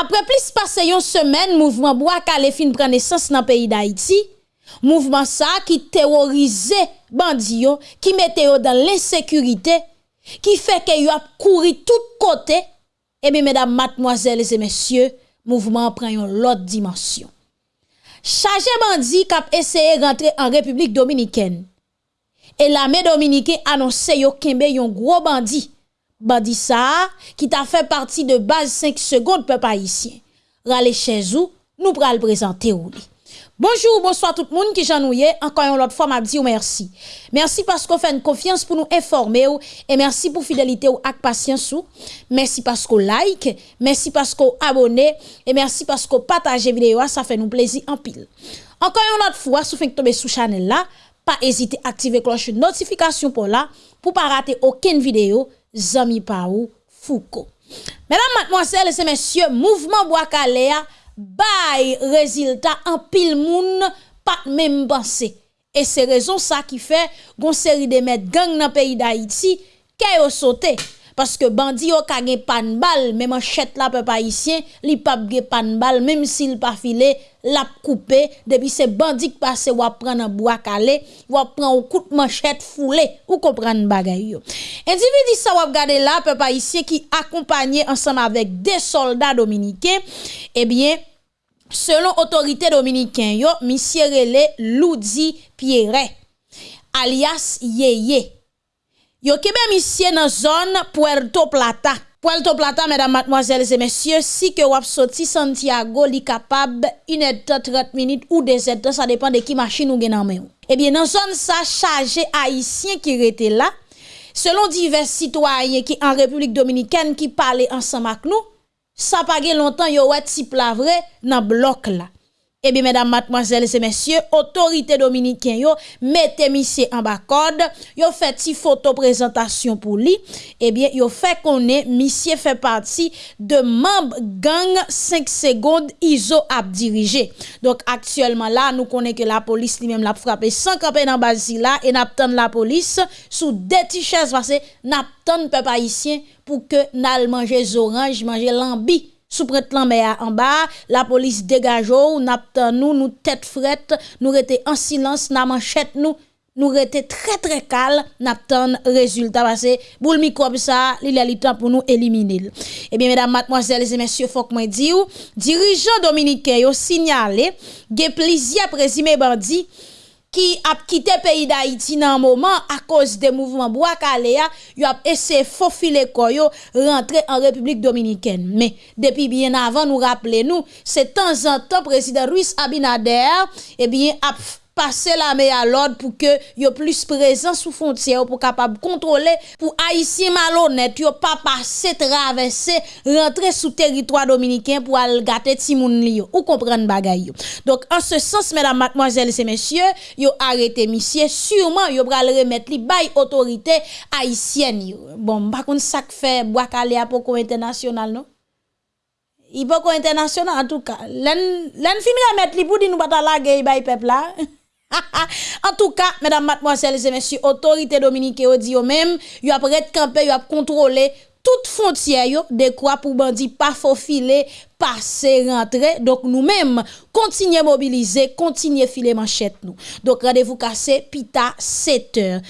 Apre plis pase yon semen, mouvment Bouakale fin prene sens nan peyi d'Haïti, mouvment sa ki terorize bandi yo, ki mete yo dan l'insekurite, ki feke yo ap kouri tout kote, eh ebe medam matmoazèles e mesye, mouvment pren yon lot dimensyon. Chaje bandi kap eseye rentre an Republik Dominikèn, e la me Dominikè anonsè yo kembe yon gro bandi, Bandi ki ta fè parti de base 5 seconde pe pa isyen. Rale chèzou, nou pral li. Bonjour, bonsoir tout moun ki jan nou ye, ankan yon lot fwa mabdi ou mersi. Mersi pasko fè n konfians pou nou informe ou, e mersi pou fidelite ou ak pasyans ou. Mersi pasko like, mersi pasko abone, e mersi pasko pataje videyo a, sa fè nou plezi anpil. Ankan yon lot fwa, sou fèk tobe sou chanel la, pa ezite aktive kloche notifikasyon pou la, pou pa rate oken videyo, Zami pa ou Fouko Mèdam matmoasele se mèsyè Mouvment Boakalea Bay reziltat an pil moun Pat mèm bansè E se rezon sa ki fè Gon seri de mèd gang nan peyi da iti Kè yo sote Paske bandi yo kage pan bal Mèm an chèt la pe pa isyen Li pap ge pan bal Mèm si l pa file Lap koupe Depi se bandi ki pase wap pran nan Boakale Wap pran ou kout man chèt foule Ou kompran bagay yo. Individi sa wap gade la pe pa isyen Ki akompanye ansan avèk De soldat dominiken Ebyen Selon otorite dominiken yo rele Loudi Pierre Alias Yeye Yo kebe misye nan zon Puerto Plata. Puerto Plata, mesdames, mademoiselles et messieurs, si que wap sorti Santiago li capable 1h30 minutes ou 2h30, ça dépend de qui machine ou gen en main. Eh bien, dans zone ça chargé haïtien qui était là, selon divers citoyens qui en République dominicaine qui parlaient ensemble avec nous, ça pas longtemps yo wè type la vrai nan bloc là. Eh bien, mesdames, mademoiselles et messieurs, autorité dominicain, yo, mettez monsieur en bas code, yo fait si photo présentation pour lui. Eh bien, yo fait qu'on est, monsieur fait partie de membre gang 5 secondes ISO à dirigé. Donc, actuellement là, nous connaissons que la police lui-même l'a frappé sans camper dans Basila et n'a la police sous des t-shirts parce que n'a peuple haïtien pour que n'al manger orange, manger lambi sous prête en bas, la police dégage ou nous nous tête frette, nous rete en silence, n'a manchette nous nous rete très très calme, n'attend résultat parce que boule microbe ça, il a le temps pour nous éliminer. Eh bien mesdames, mademoiselles et messieurs, faut que moi dire, dirigeant dominicain yo signalé, ge plaisir présumé bandi qui a quitté le pays d'Haïti dans un moment à cause des mouvements Boakalea, il a essayé de faufiler koyo rentrer en République dominicaine. Mais depuis bien avant, nous rappelons, c'est temps en temps, président Ruiz Abinader, eh bien, a passer la main à l'ordre pour que yo plus présent sous frontière pour capable contrôler pour haïtien malhonnête yo pas passer traverser rentrer sous territoire dominicain pour aller gâter ti moun li ou comprendre bagay yo. Donc en ce sens mesdames mademoiselles et messieurs, yo arrêté monsieur sûrement yo pral remettre li bay autorité haïtienne yo. Bon, par contre ça fait bois calé à poko international non? Il pas international en tout cas. L'en l'en fin remettre li pour di nous pas la guerre bay peuple là. en tout cas, mesdames, mademoiselles et messieurs, autorité dominicaine ont dit même, ils ont camper, ils ont contrôler toute frontière de quoi pour bandit pas faufiler, passer, rentrer. Donc nous-mêmes, continuer mobiliser, continuer filer manchette nous. Donc rendez-vous cassé, pita 7 heures.